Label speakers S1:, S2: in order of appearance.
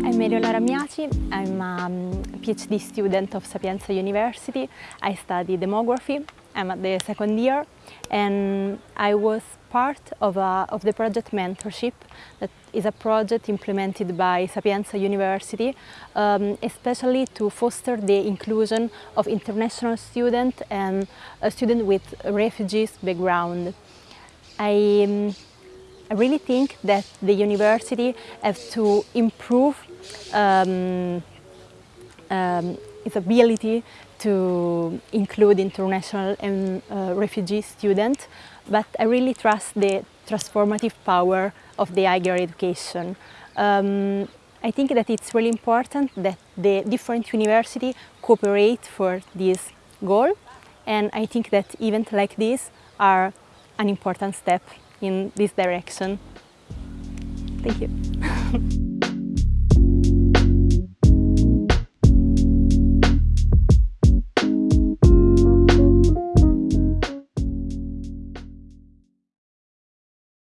S1: Meriola Ramiaci. I'm a um, PhD student of Sapienza University. I study demography. I'm at the second year and I was part of, a, of the project mentorship that is a project implemented by Sapienza University um, especially to foster the inclusion of international students and a student with refugees background. I, um, I really think that the university has to improve um, um, its ability to include international and uh, refugee students, but I really trust the transformative power of the higher education. Um, I think that it's really important that the different universities cooperate for this goal and I think that events like this are an important step in this direction. Thank you.